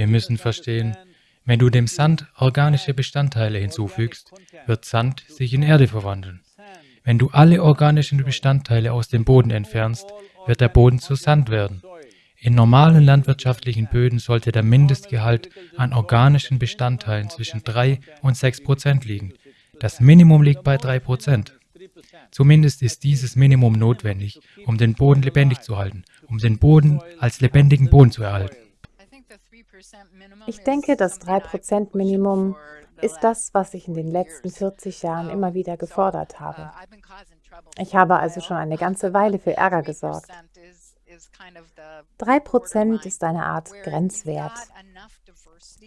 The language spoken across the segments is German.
Wir müssen verstehen, wenn du dem Sand organische Bestandteile hinzufügst, wird Sand sich in Erde verwandeln. Wenn du alle organischen Bestandteile aus dem Boden entfernst, wird der Boden zu Sand werden. In normalen landwirtschaftlichen Böden sollte der Mindestgehalt an organischen Bestandteilen zwischen 3 und 6 Prozent liegen. Das Minimum liegt bei 3 Prozent. Zumindest ist dieses Minimum notwendig, um den Boden lebendig zu halten, um den Boden als lebendigen Boden zu erhalten. Ich denke, das 3%-Minimum ist das, was ich in den letzten 40 Jahren immer wieder gefordert habe. Ich habe also schon eine ganze Weile für Ärger gesorgt. 3% ist eine Art Grenzwert,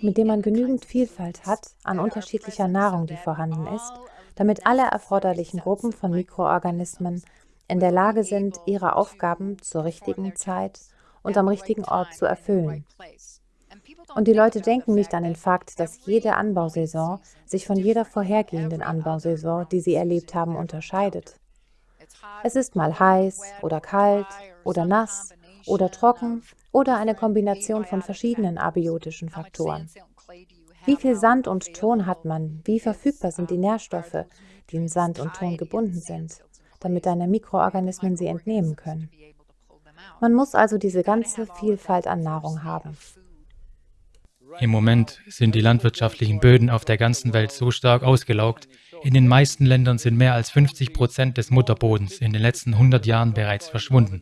mit dem man genügend Vielfalt hat an unterschiedlicher Nahrung, die vorhanden ist, damit alle erforderlichen Gruppen von Mikroorganismen in der Lage sind, ihre Aufgaben zur richtigen Zeit und am richtigen Ort zu erfüllen. Und die Leute denken nicht an den Fakt, dass jede Anbausaison sich von jeder vorhergehenden Anbausaison, die sie erlebt haben, unterscheidet. Es ist mal heiß oder kalt oder nass oder trocken oder eine Kombination von verschiedenen abiotischen Faktoren. Wie viel Sand und Ton hat man? Wie verfügbar sind die Nährstoffe, die in Sand und Ton gebunden sind, damit deine Mikroorganismen sie entnehmen können? Man muss also diese ganze Vielfalt an Nahrung haben. Im Moment sind die landwirtschaftlichen Böden auf der ganzen Welt so stark ausgelaugt, in den meisten Ländern sind mehr als 50 Prozent des Mutterbodens in den letzten 100 Jahren bereits verschwunden.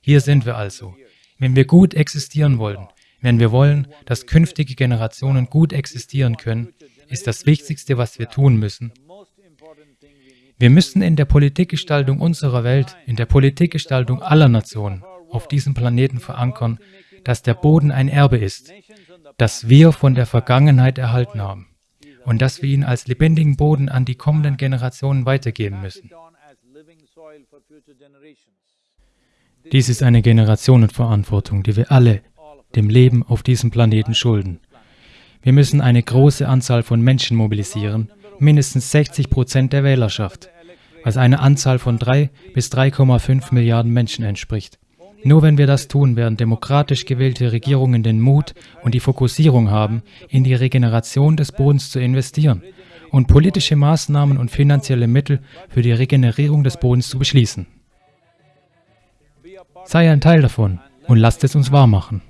Hier sind wir also. Wenn wir gut existieren wollen, wenn wir wollen, dass künftige Generationen gut existieren können, ist das Wichtigste, was wir tun müssen. Wir müssen in der Politikgestaltung unserer Welt, in der Politikgestaltung aller Nationen auf diesem Planeten verankern, dass der Boden ein Erbe ist, das wir von der Vergangenheit erhalten haben und dass wir ihn als lebendigen Boden an die kommenden Generationen weitergeben müssen. Dies ist eine Generationenverantwortung, die wir alle dem Leben auf diesem Planeten schulden. Wir müssen eine große Anzahl von Menschen mobilisieren, mindestens 60 Prozent der Wählerschaft, was einer Anzahl von 3 bis 3,5 Milliarden Menschen entspricht. Nur wenn wir das tun, werden demokratisch gewählte Regierungen den Mut und die Fokussierung haben, in die Regeneration des Bodens zu investieren und politische Maßnahmen und finanzielle Mittel für die Regenerierung des Bodens zu beschließen. Sei ein Teil davon und lasst es uns wahrmachen.